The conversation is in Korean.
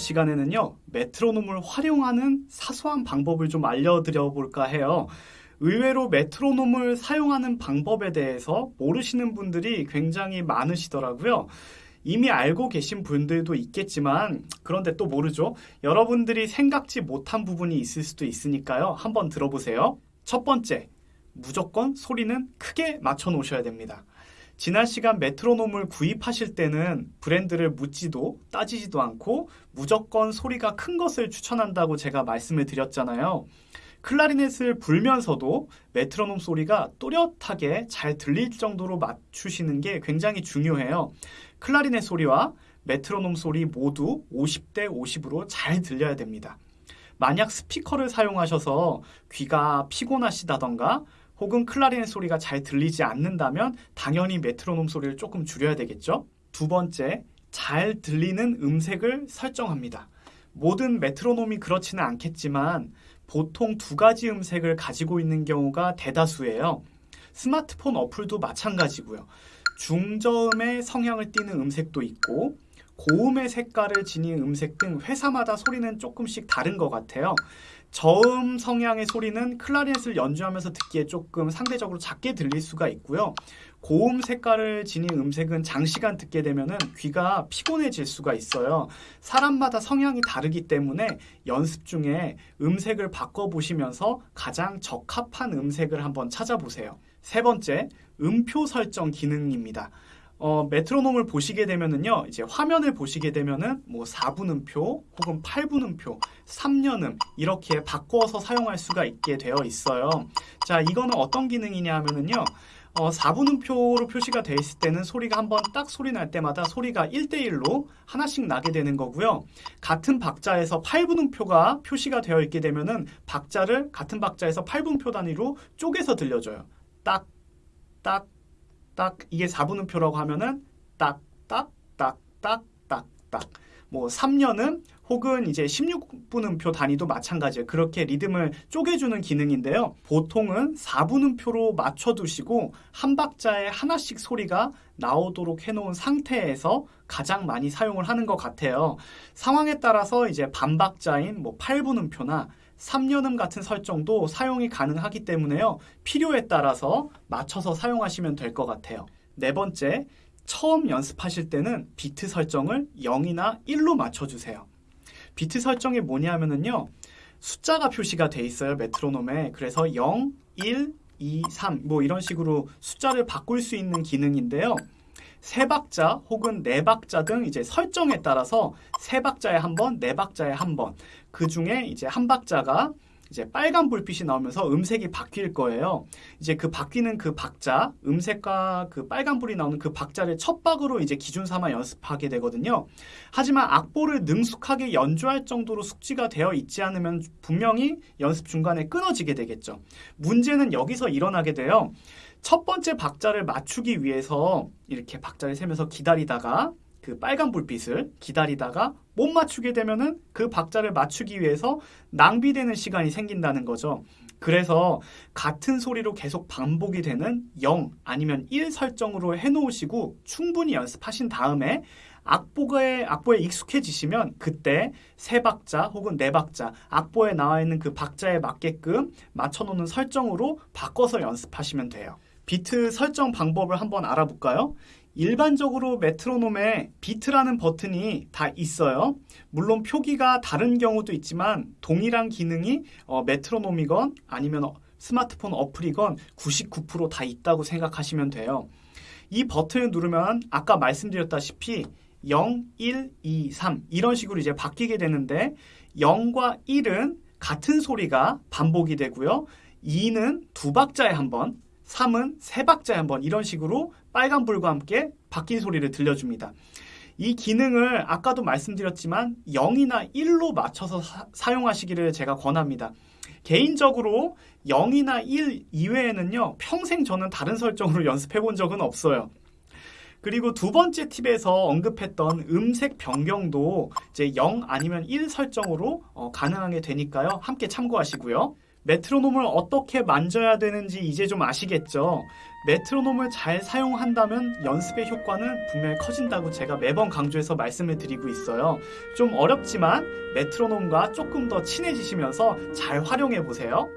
시간에는요, 메트로놈을 활용하는 사소한 방법을 좀 알려드려 볼까 해요. 의외로 메트로놈을 사용하는 방법에 대해서 모르시는 분들이 굉장히 많으시더라고요. 이미 알고 계신 분들도 있겠지만 그런데 또 모르죠. 여러분들이 생각지 못한 부분이 있을 수도 있으니까요. 한번 들어보세요. 첫 번째, 무조건 소리는 크게 맞춰 놓으셔야 됩니다. 지난 시간 메트로놈을 구입하실 때는 브랜드를 묻지도 따지지도 않고 무조건 소리가 큰 것을 추천한다고 제가 말씀을 드렸잖아요. 클라리넷을 불면서도 메트로놈 소리가 또렷하게 잘 들릴 정도로 맞추시는 게 굉장히 중요해요. 클라리넷 소리와 메트로놈 소리 모두 50대 50으로 잘 들려야 됩니다. 만약 스피커를 사용하셔서 귀가 피곤하시다던가 혹은 클라리넷 소리가 잘 들리지 않는다면 당연히 메트로놈 소리를 조금 줄여야 되겠죠. 두 번째, 잘 들리는 음색을 설정합니다. 모든 메트로놈이 그렇지는 않겠지만 보통 두 가지 음색을 가지고 있는 경우가 대다수예요. 스마트폰 어플도 마찬가지고요. 중저음의 성향을 띠는 음색도 있고 고음의 색깔을 지닌 음색 등 회사마다 소리는 조금씩 다른 것 같아요. 저음 성향의 소리는 클라리넷을 연주하면서 듣기에 조금 상대적으로 작게 들릴 수가 있고요. 고음 색깔을 지닌 음색은 장시간 듣게 되면 귀가 피곤해질 수가 있어요. 사람마다 성향이 다르기 때문에 연습 중에 음색을 바꿔보시면서 가장 적합한 음색을 한번 찾아보세요. 세 번째, 음표 설정 기능입니다. 어, 메트로놈을 보시게 되면은요, 이제 화면을 보시게 되면은 뭐 4분음표 혹은 8분음표, 3년음 이렇게 바꿔서 사용할 수가 있게 되어 있어요. 자, 이거는 어떤 기능이냐 하면은요, 어, 4분음표로 표시가 되어 있을 때는 소리가 한번 딱 소리 날 때마다 소리가 1대1로 하나씩 나게 되는 거고요. 같은 박자에서 8분음표가 표시가 되어 있게 되면은 박자를 같은 박자에서 8분표 단위로 쪼개서 들려줘요. 딱, 딱, 딱 이게 4분음표라고 하면은 딱, 딱, 딱, 딱, 딱, 딱. 뭐 3년은 혹은 이제 16분음표 단위도 마찬가지예요. 그렇게 리듬을 쪼개주는 기능인데요. 보통은 4분음표로 맞춰두시고 한 박자에 하나씩 소리가 나오도록 해놓은 상태에서 가장 많이 사용을 하는 것 같아요. 상황에 따라서 이제 반박자인 뭐 8분음표나 3년음 같은 설정도 사용이 가능하기 때문에요. 필요에 따라서 맞춰서 사용하시면 될 것 같아요. 네 번째, 처음 연습하실 때는 비트 설정을 0이나 1로 맞춰주세요. 비트 설정이 뭐냐 하면은요. 숫자가 표시가 돼 있어요. 메트로놈에. 그래서 0, 1, 2, 3 뭐 이런 식으로 숫자를 바꿀 수 있는 기능인데요. 세 박자 혹은 네 박자 등 이제 설정에 따라서 세 박자에 한 번, 네 박자에 한 번. 그 중에 이제 한 박자가 이제 빨간 불빛이 나오면서 음색이 바뀔 거예요. 이제 그 바뀌는 그 박자, 음색과 그 빨간 불이 나오는 그 박자를 첫 박으로 이제 기준 삼아 연습하게 되거든요. 하지만 악보를 능숙하게 연주할 정도로 숙지가 되어 있지 않으면 분명히 연습 중간에 끊어지게 되겠죠. 문제는 여기서 일어나게 돼요. 첫 번째 박자를 맞추기 위해서 이렇게 박자를 세면서 기다리다가 그 빨간 불빛을 기다리다가 못 맞추게 되면은 그 박자를 맞추기 위해서 낭비되는 시간이 생긴다는 거죠. 그래서 같은 소리로 계속 반복이 되는 0 아니면 1 설정으로 해놓으시고 충분히 연습하신 다음에 악보에, 악보에 익숙해지시면 그때 세 박자 혹은 네 박자 악보에 나와 있는 그 박자에 맞게끔 맞춰놓는 설정으로 바꿔서 연습하시면 돼요. 비트 설정 방법을 한번 알아볼까요? 일반적으로 메트로놈에 비트라는 버튼이 다 있어요. 물론 표기가 다른 경우도 있지만 동일한 기능이 어, 메트로놈이건 아니면 어, 스마트폰 어플이건 99%다 있다고 생각하시면 돼요. 이 버튼을 누르면 아까 말씀드렸다시피 0, 1, 2, 3 이런 식으로 이제 바뀌게 되는데 0과 1은 같은 소리가 반복이 되고요. 2는 두 박자에 한 번, 3은 세 박자에 한번 이런 식으로 빨간불과 함께 바뀐 소리를 들려줍니다. 이 기능을 아까도 말씀드렸지만 0이나 1로 맞춰서 사, 용하시기를 제가 권합니다. 개인적으로 0이나 1 이외에는요, 평생 저는 다른 설정으로 연습해 본 적은 없어요. 그리고 두 번째 팁에서 언급했던 음색 변경도 이제 0 아니면 1 설정으로 어, 가능하게 되니까요. 함께 참고하시고요. 메트로놈을 어떻게 만져야 되는지 이제 좀 아시겠죠? 메트로놈을 잘 사용한다면 연습의 효과는 분명히 커진다고 제가 매번 강조해서 말씀을 드리고 있어요. 좀 어렵지만 메트로놈과 조금 더 친해지시면서 잘 활용해 보세요.